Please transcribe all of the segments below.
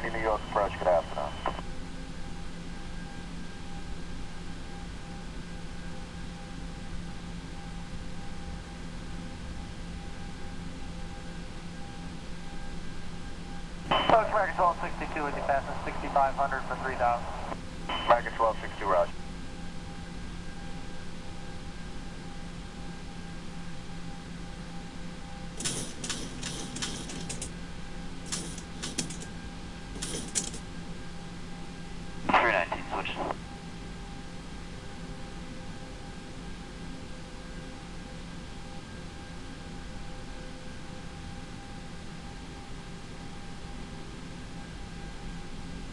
Delta 1990 New York approach, good afternoon. Coach American 1262 with you passing 6500 for 3000. American 1262, Roger. Three nineteen, switch.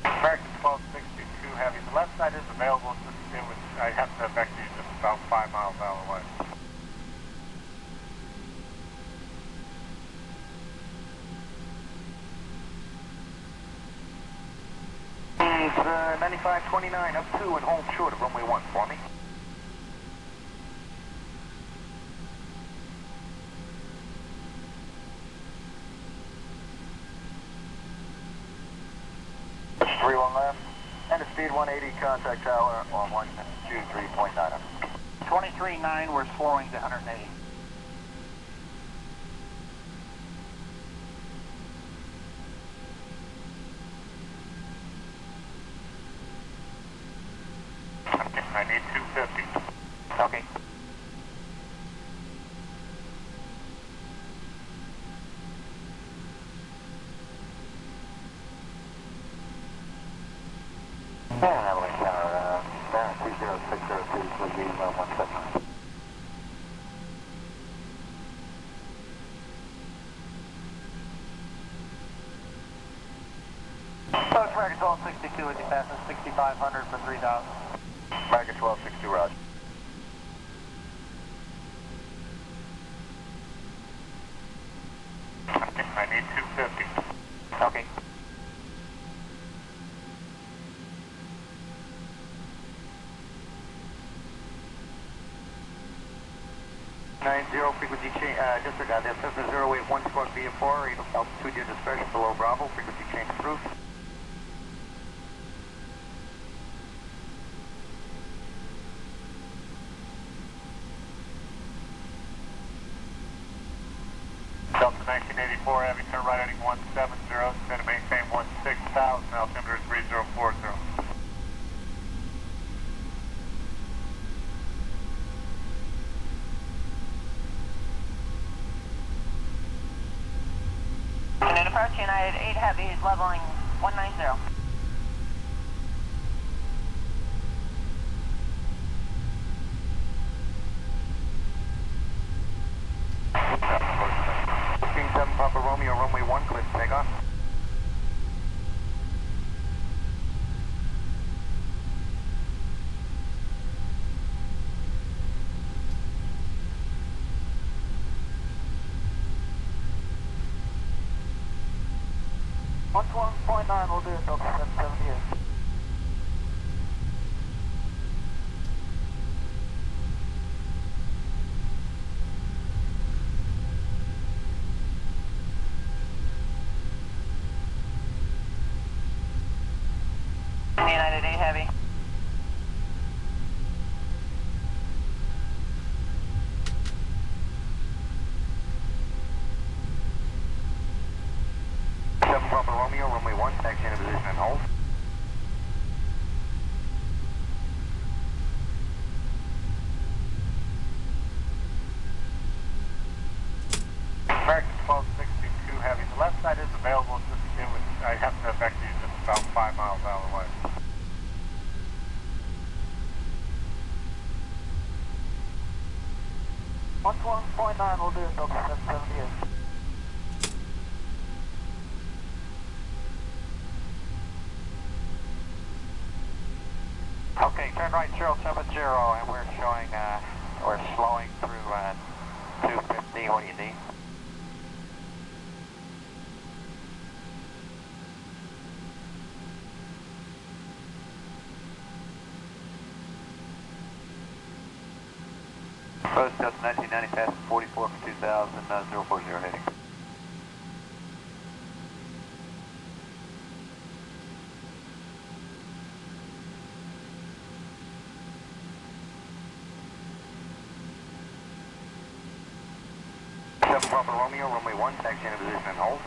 American 1262 Heavy. The left side is available. It's just, it was, I have to back to you just about five miles out away. It's uh, 9529 up 2 and hold short of runway 1 for me. Three one left, and a speed 180 contact tower on 123.9. 23.9, we're slowing to 180. Okay, I need 250. Okay. And Evelyn Tower, uh, down 20602, would be 179. Coach American 1262 with you passing 6500 for 3000. American 1262, Roger. Okay, I need 250. Okay. Nine zero frequency change, uh, disregard that, Cessna zero eight one squawk via four, altitude your discretion below Bravo, frequency change approved. Delta 1984 Heavy, turn right heading 170, going to maintain 16,000, altimeter 3040. And approach United 8 Heavy is leveling 190. 9 will do it, Delta 778. United A Heavy. 070, and we're showing, uh, we're slowing through, uh, 250, what do you need? Post Delta 1990, passing 44 for 2000, uh, 040 heading. 7 Papa 1, taxi into position and hold.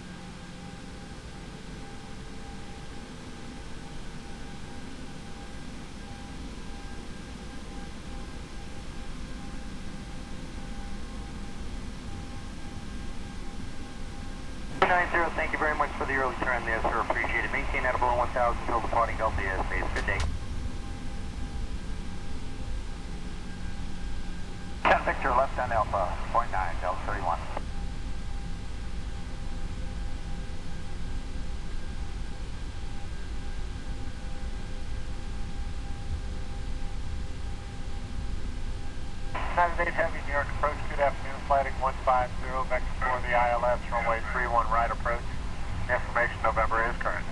Thank you very much for the early turn there, sir. Appreciate it. Maintain that below 1,000 until departing Delta airspace. Good day. 10 Victor, left on Alpha, point 9, Delta 31. United 8 Heavy, New York approach, good afternoon, flighting 150, vector for the ILS, runway 31 right approach. Information November is current.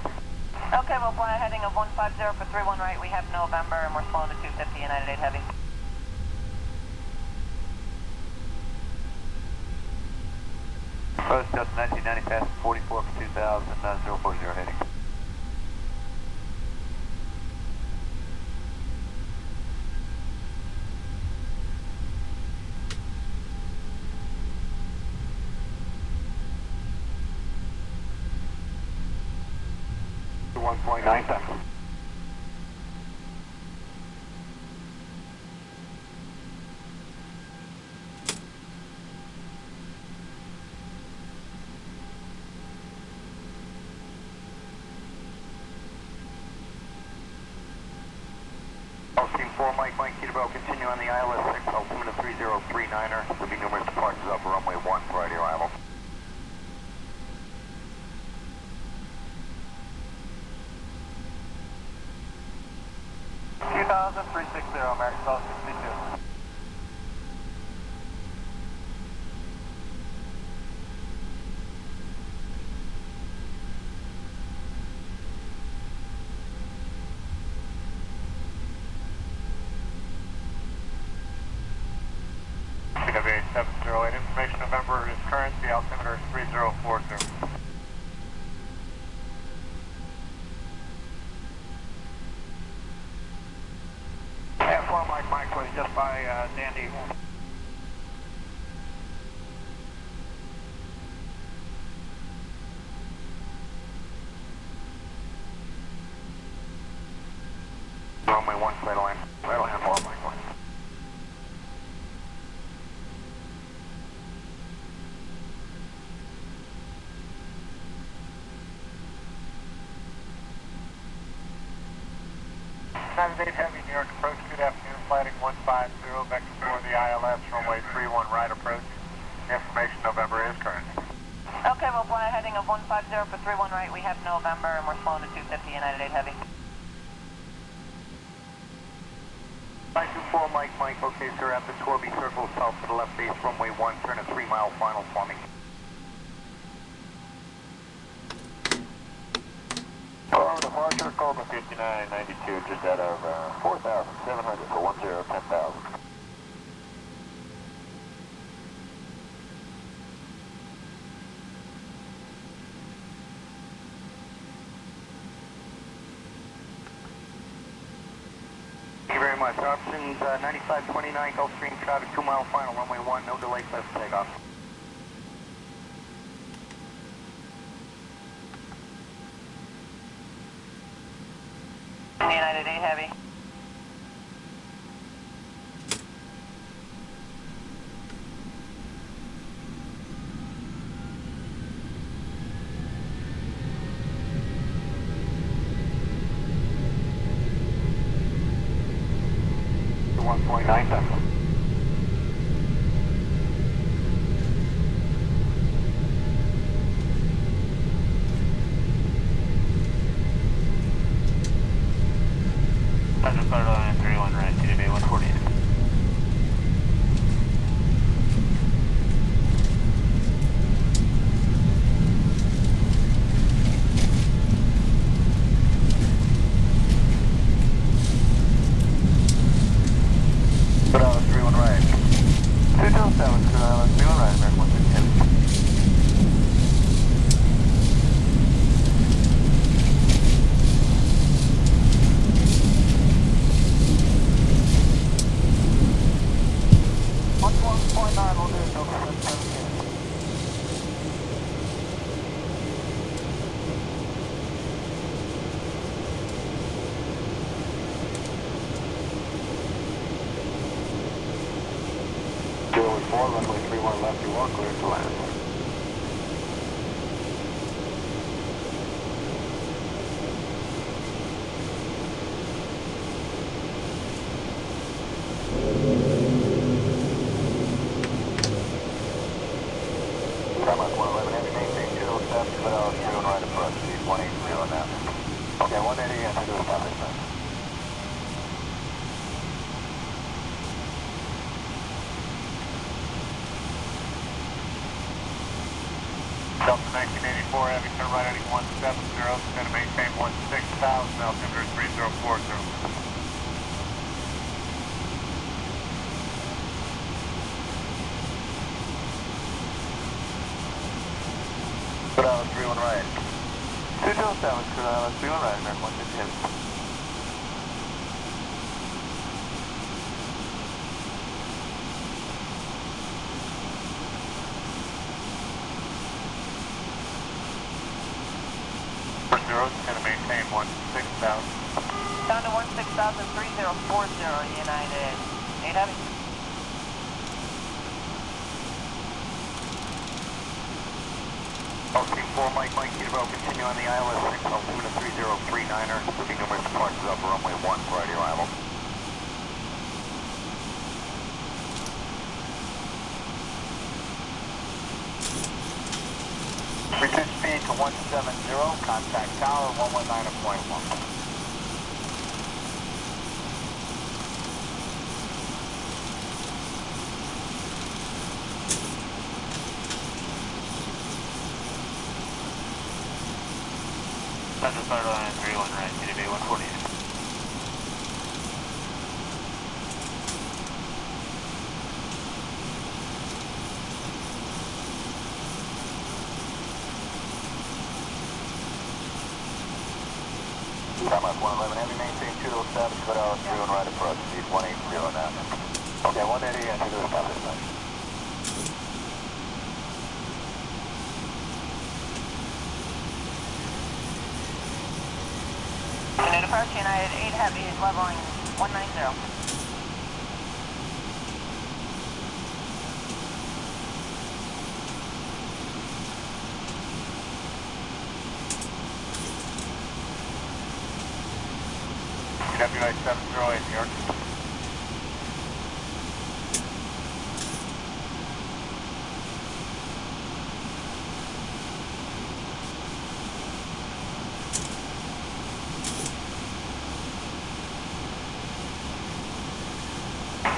Okay, we'll fly a heading of 150 for 31 right. We have November and we're slowing to 250 United 8 Heavy. Post Delta 1990 fast 44 for 2000, uh, 040 heading. One point nine seven. Gulfstream 4, Mike, Mike, Peterborough, continue on the ILS 6, altimeter 3039er. There'll be numerous departures off of runway 1 prior to arrival. Two thousand three six zero, American Bell sixty-two. CW seven zero eight, information November the altimeter is three zero four zero. Yeah, four Mike Mike was just by uh, Dandy. Runway 1, clear line. Line 4, Mike, Mike. United 8 Heavy, New York approach, good afternoon, flighting 150, vector for the ILS, runway 31 right approach. Information November is current. Okay, we'll fly a heading of 150 for 31 right. We have November and we're slowing to 250 United 8 Heavy. 924, Mike, Mike, okay, sir, at the Torby Circle, south to the left base, runway 1, turn a 3 mile final for me. Hello, departure, Cobra 5992, just out of uh, 4,700 for 10, 10,000. Thank you very much. Options uh, 9529, Gulfstream traffic, 2 mile final, runway 1, no delay, for takeoff. United 8 Heavy. 1.9. South Allen Island. Denmark 111, heavy maintain 207, clear out 0 right approach, speed 180 now. Okay, 180 and to establishment. Delta 1984 Heavy, turn right heading 170, going to maintain 16,000, altimeter 3040. Clear out 31 right. 207, clear out 31 right, American 150 heavy. Four zeros, going to maintain 16,000. Down to 16,3040 United. 8 Gulfstream 4, Mike, Mike, Kilo, continue on the ILS 6, altimeter 3039er, moving numerous departures up runway 1 prior to arrival. Reduce speed to 170, contact tower 119.1. Star Line 31 right, TDB 148. Denmark 111, heavy maintain 207, clear out 0 right approach, speed 180 now. Okay, 180 and to oh establishment. United approach United 8 heavy leveling 190. WI 708 New York.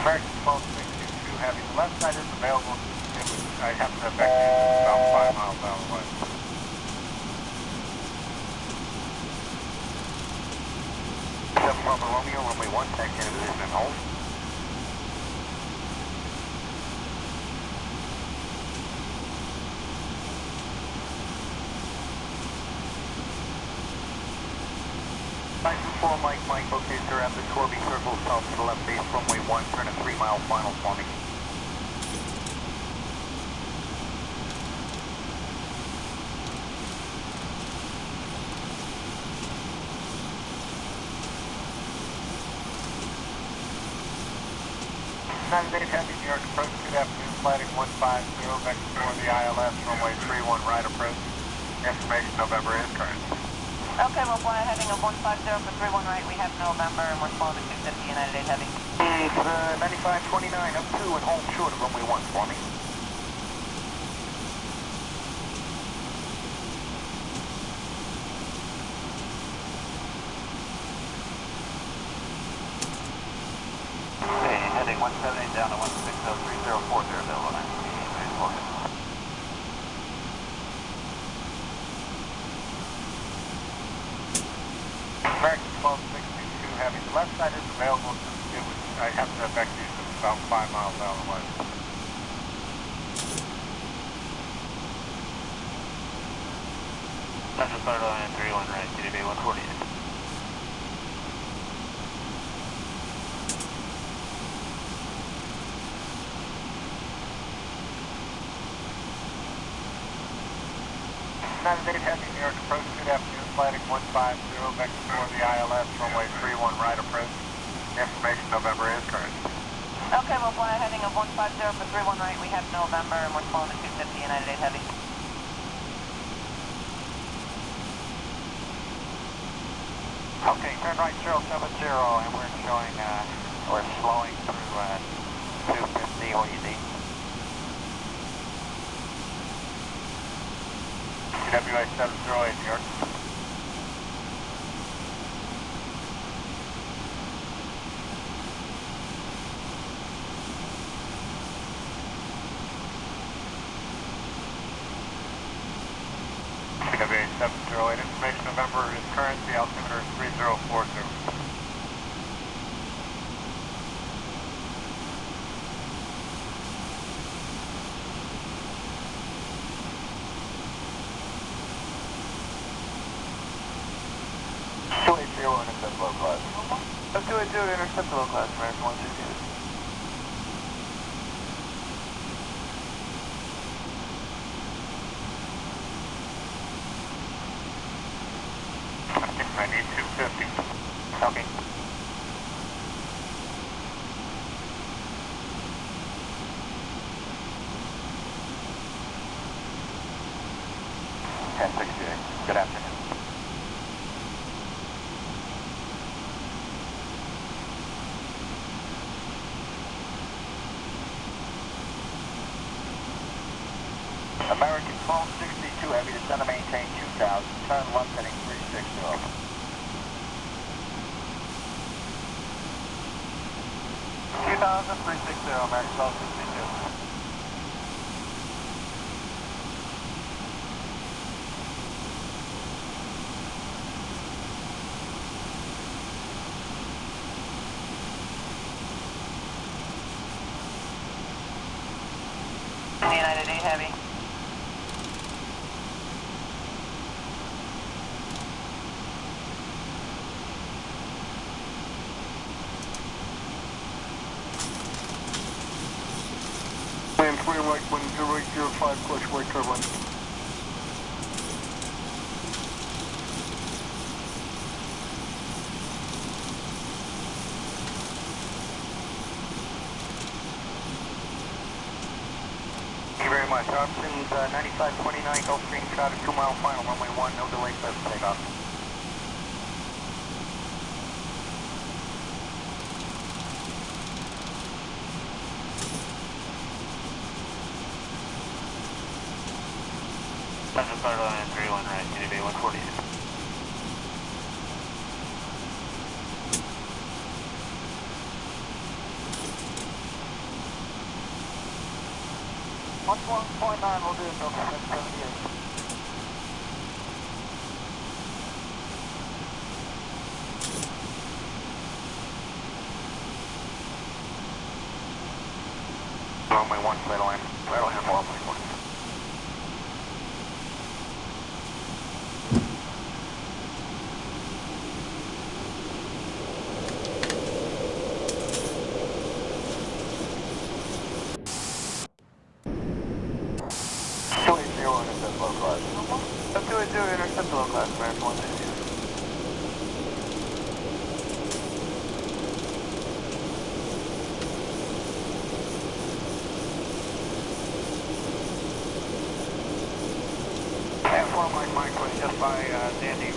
American 12622 Heavy, the left side is available. It was, I have to back you about five miles out of way. Seven Papa Romeo, runway 1, taxi into position and hold. Nine two four, Mike, Mike, sir, after Corby Circle, south to the left base, runway 1, turn a 3 mile final for me. United 8 Heavy, New York approach, good afternoon, flighting 150, vector for the ILS, runway 31 right approach. Information November is current. Okay, we'll a heading of 150 for 31 right. We have November and we're slowing to 250 United 8 heavy. It's uh, 9529 up 2 and hold short of runway 1 for me. Okay, heading 178 down to 1603040, available 9. Please focus. American 12622 Heavy, the left side is available. It was, I have to back you about five miles out of the way. Central Star Line 31 right, TDB 148. United 8 Heavy, New York approach, good afternoon, flighting 150, vector for the ILS, runway 31 right approach. Information November is current. Okay, we'll fly a heading of 150 for 31 right. We have November and we're slowing to 250 United 8 Heavy. Okay, turn right 070 and we're showing, uh, we're slowing through, uh, 250, what do you need? TWA 708, New York. TWA 708, information November is current, the altimeter is 3040. Two eight zero, intercept low class. Two eight zero, intercept low class, American one sixty. I two fifty. Okay. Ten sixty-eight. Good afternoon. American 1262 Heavy, descend and maintain 2000, turn left heading 360. 2000, 360, American 1262. United 8 Heavy. Land 20 right, 1005, clutch right turbine. Thank you very much. Options uh, 9529 Gulfstream traffic, 2 mile final, runway 1, no delay, first takeoff. Central Florida line 31 right, TDB 148. One point nine will do it, Delta 778. Runway 1, flight line. That'll handle runway 1. Two eight zero, intercept low class. Two eight zero, intercept low class, American one sixty. F1 Mike Mike was just by uh, Sandy.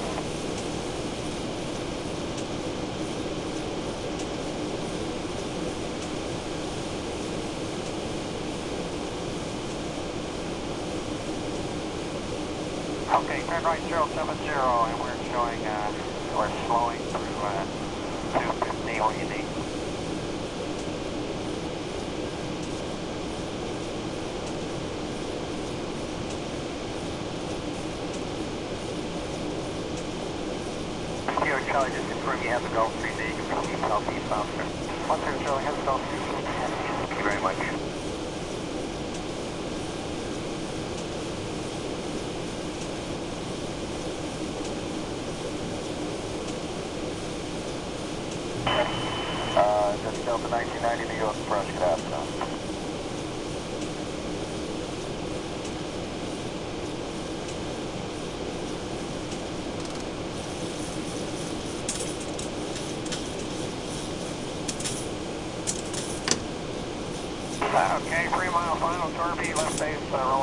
Okay, turn right 070 and we're showing, uh, we're slowing through, uh, 250, what you need? Charlie, just confirm you have the Gulfstream that you can proceed southeast bound, sir. One zero Charlie, has Gulfstream. Thank you very much. Approach. Okay, three mile final, turn left base, uh, roll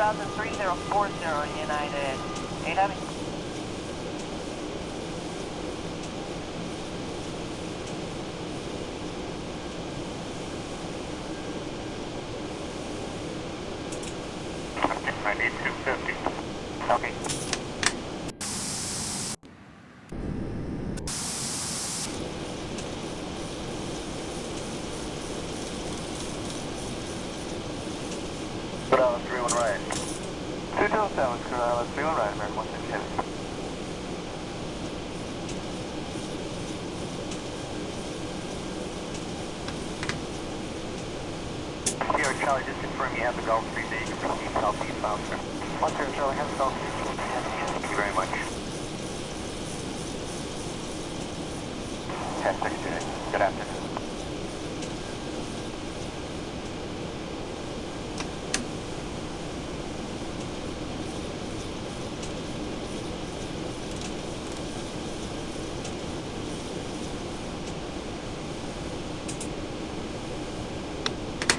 2003-040 United. 800 Charlie, just confirm you have the Gulf 3 that you can proceed southeast bound, sir. One Sierra Charlie, have the Gulfstream. Thank you very much. 1068, good afternoon.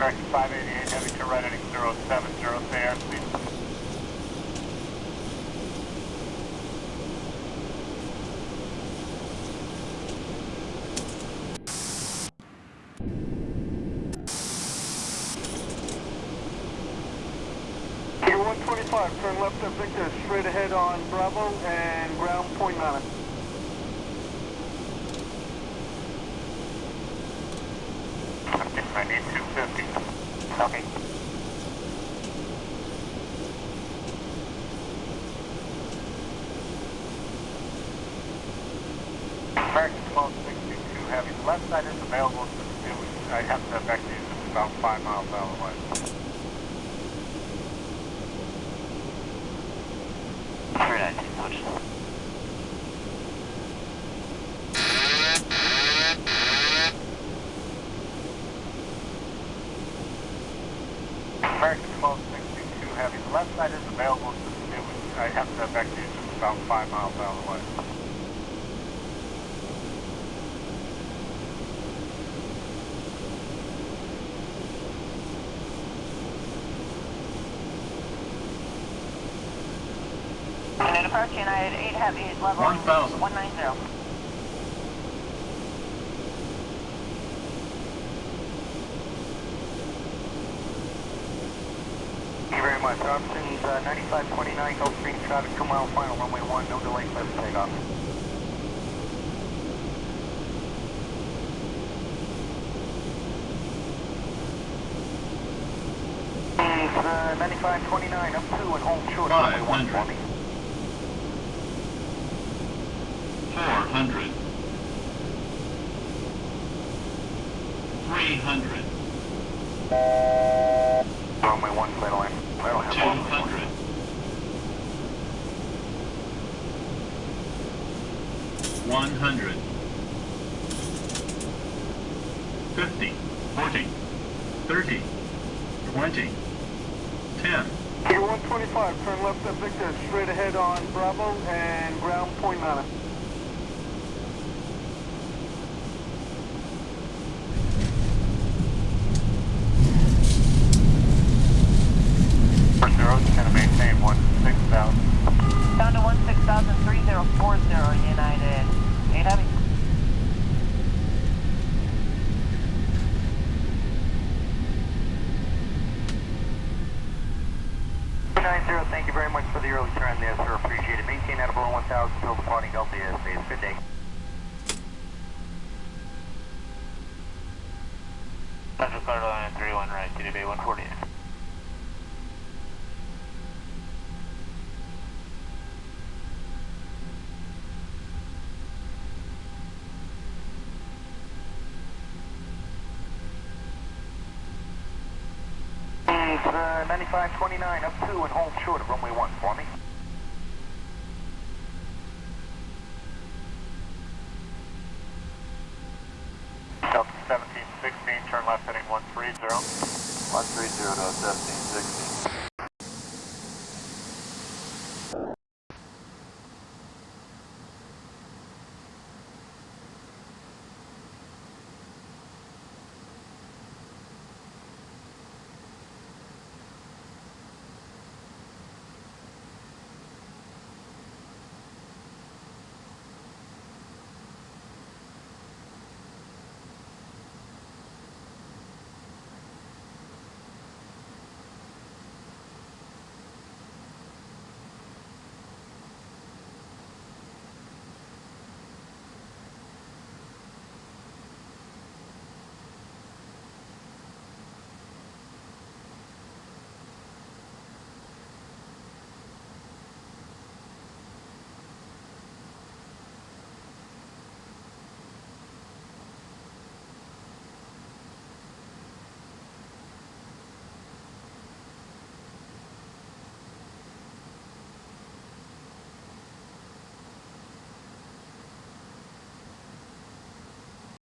American 588 heavy to right heading 070, stay airspeed. Gear 125, turn left at Victor, straight ahead on Bravo and ground point nine. I need two fifty. Okay. American 1262 heavy, the left side is available to do. I have to back to you, it's about five miles out of the way. 319, switch. American 1262 heavy, the left side is available to do. I have to back to you, it's about five miles out of the way. United approach United 8 Heavy, level 1,000. 190. Thank you very much. Options uh, 9529, Gulfstream traffic, 2 mile final, runway 1, no delay, clear for takeoff. Options uh, 9529, up 2 and hold short, runway 1 400 Three hundred. Two 100 50 40 30 20 10 125, turn left at Victor, straight ahead on Bravo and ground point 9. Central Cargo Line 31 right, DDB 140. It's uh, 9529 up 2 and hold short of runway 1 for me. 130 to 1760.